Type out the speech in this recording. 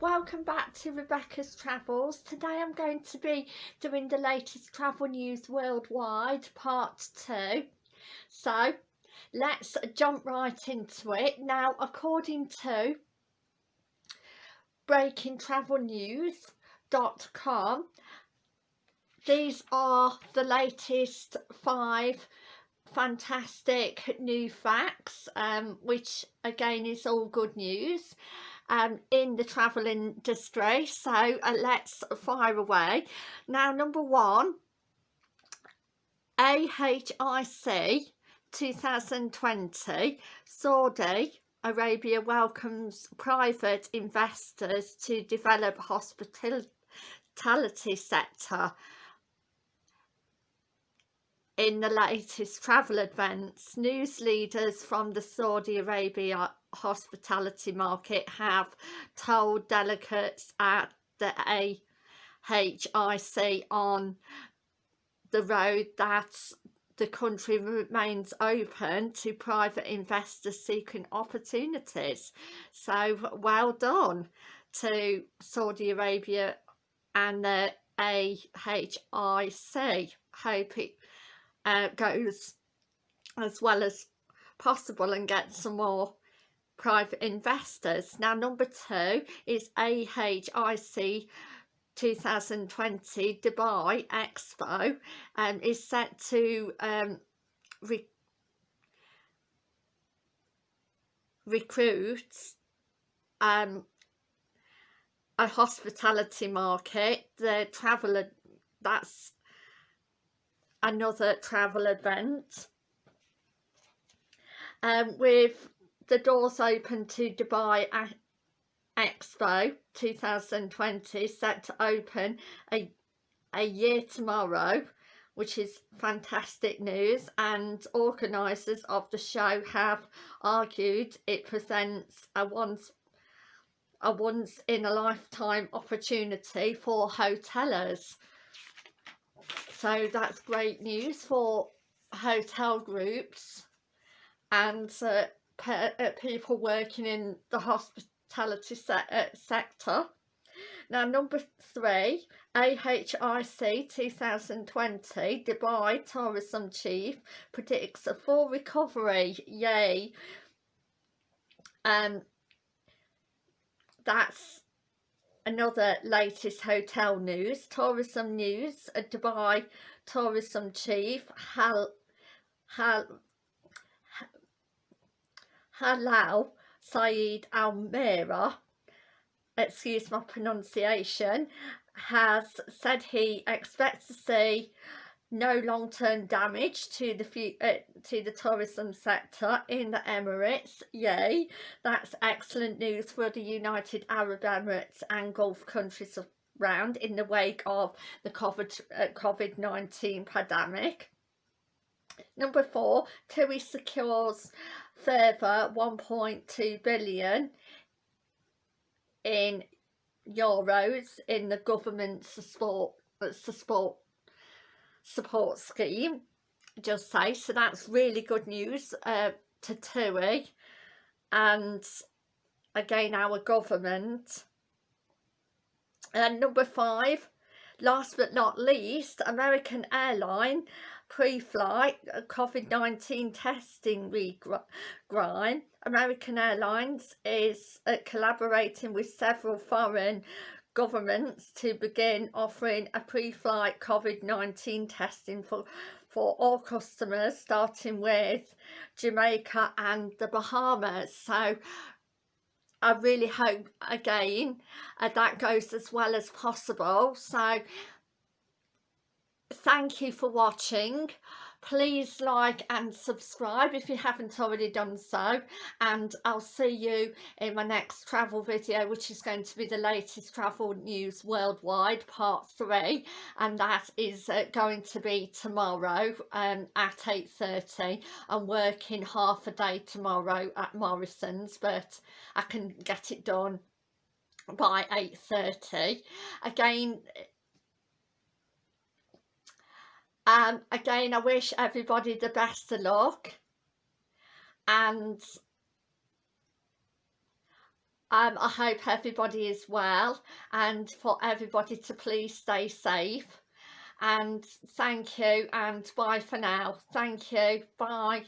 welcome back to Rebecca's Travels. Today I'm going to be doing the latest travel news worldwide, part two. So let's jump right into it. Now, according to breakingtravelnews.com, these are the latest five fantastic new facts, um, which again is all good news um, in the travel industry so uh, let's fire away. Now number one AHIC 2020 Saudi Arabia welcomes private investors to develop hospitality sector in the latest travel events. News leaders from the Saudi Arabia hospitality market have told delegates at the AHIC on the road that the country remains open to private investors seeking opportunities. So well done to Saudi Arabia and the AHIC. Hope it uh, goes as well as possible and get some more private investors. Now number two is AHIC 2020 Dubai Expo and um, is set to um, re recruit um, a hospitality market, the travel, that's another travel event um, with the doors open to Dubai Expo 2020 set to open a, a year tomorrow which is fantastic news. And organisers of the show have argued it presents a once a once in a lifetime opportunity for hoteliers so that's great news for hotel groups. And uh, people working in the hospitality se uh, sector. Now number three, AHIC 2020 Dubai Tourism Chief predicts a full recovery, yay. Um, that's another latest hotel news, tourism news, a Dubai Tourism Chief Hal, Hal, Halal Saeed Almira, excuse my pronunciation, has said he expects to see no long-term damage to the uh, to the tourism sector in the Emirates. Yay, that's excellent news for the United Arab Emirates and Gulf countries around in the wake of the COVID uh, COVID-19 pandemic. Number four, TUI secures further 1.2 billion in euros in the government support support support scheme. Just say so that's really good news uh, to TUI. And again our government. And number five last but not least American airline pre-flight uh, COVID-19 testing regime, American Airlines is uh, collaborating with several foreign governments to begin offering a pre-flight COVID-19 testing for for all customers starting with Jamaica and the Bahamas. So I really hope again uh, that goes as well as possible. So thank you for watching. Please like and subscribe if you haven't already done so and I'll see you in my next travel video which is going to be the latest travel news worldwide part 3 and that is uh, going to be tomorrow um, at 8.30 I'm working half a day tomorrow at Morrison's but I can get it done by 8.30 again um, again I wish everybody the best of luck. And um, I hope everybody is well and for everybody to please stay safe. And thank you and bye for now. Thank you. Bye